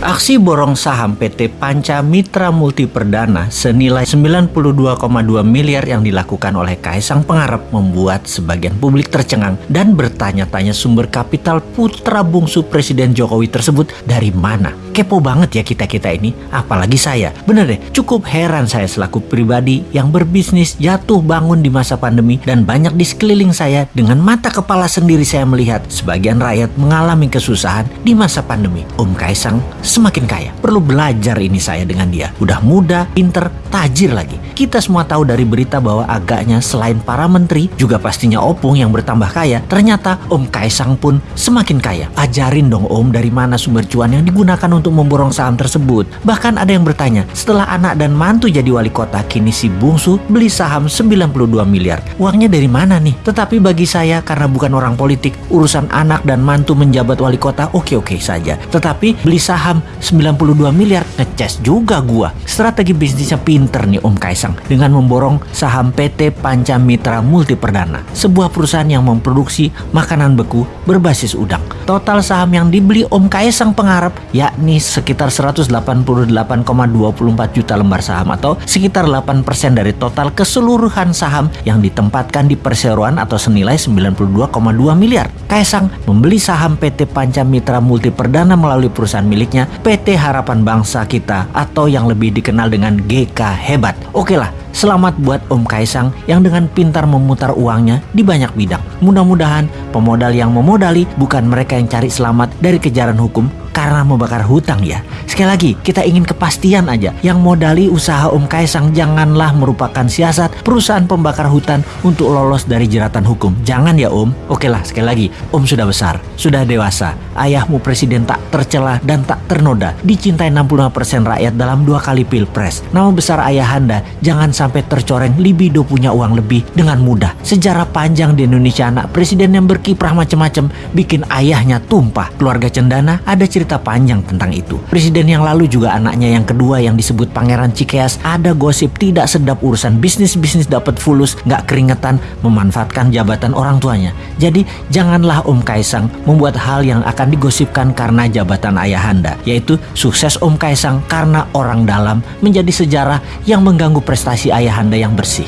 Aksi borong saham PT Panca Mitra Multi Perdana senilai 92,2 miliar yang dilakukan oleh Kaisang Pengarap membuat sebagian publik tercengang dan bertanya-tanya sumber kapital putra bungsu Presiden Jokowi tersebut dari mana. Kepo banget ya kita-kita ini, apalagi saya. Bener deh, cukup heran saya selaku pribadi yang berbisnis jatuh bangun di masa pandemi dan banyak di sekeliling saya dengan mata kepala sendiri saya melihat sebagian rakyat mengalami kesusahan di masa pandemi. Om Kaisang semakin kaya. Perlu belajar ini saya dengan dia. Udah muda, pinter, tajir lagi. Kita semua tahu dari berita bahwa agaknya selain para menteri, juga pastinya Opung yang bertambah kaya. Ternyata Om Kaisang pun semakin kaya. Ajarin dong Om dari mana sumber cuan yang digunakan untuk memborong saham tersebut. Bahkan ada yang bertanya, setelah anak dan mantu jadi wali kota, kini si bungsu beli saham 92 miliar. Uangnya dari mana nih? Tetapi bagi saya karena bukan orang politik, urusan anak dan mantu menjabat wali kota oke-oke saja. Tetapi beli saham 92 miliar ngeces juga gua. Strategi bisnisnya pinter nih Om Kaisang dengan memborong saham PT Panca Mitra Multi Perdana, sebuah perusahaan yang memproduksi makanan beku berbasis udang. Total saham yang dibeli Om Kaisang pengharap yakni sekitar 188,24 juta lembar saham atau sekitar 8% dari total keseluruhan saham yang ditempatkan di perseroan atau senilai 92,2 miliar. Kaisang membeli saham PT Panca Mitra Multi Perdana melalui perusahaan miliknya PT Harapan Bangsa kita atau yang lebih dikenal dengan GK Hebat. Oke lah, selamat buat Om Kaisang yang dengan pintar memutar uangnya di banyak bidang. Mudah-mudahan pemodal yang memodali bukan mereka yang cari selamat dari kejaran hukum karena membakar hutang ya. Sekali lagi, kita ingin kepastian aja. Yang modali usaha Om Kaisang janganlah merupakan siasat perusahaan pembakar hutan untuk lolos dari jeratan hukum. Jangan ya Om. Oke lah, sekali lagi, Om sudah besar, sudah dewasa. Ayahmu presiden tak tercela dan tak ternoda. Dicintai 65% rakyat dalam dua kali pilpres. Nama besar ayahanda jangan sampai tercoreng libido punya uang lebih dengan mudah. Sejarah panjang di Indonesia anak presiden yang berkiprah macam-macam bikin ayahnya tumpah. Keluarga Cendana ada cerita cerita panjang tentang itu. Presiden yang lalu juga anaknya yang kedua yang disebut Pangeran Cikeas ada gosip tidak sedap urusan bisnis-bisnis dapat fulus, nggak keringetan, memanfaatkan jabatan orang tuanya. Jadi janganlah Om Kaisang membuat hal yang akan digosipkan karena jabatan ayahanda, yaitu sukses Om Kaisang karena orang dalam menjadi sejarah yang mengganggu prestasi ayahanda yang bersih.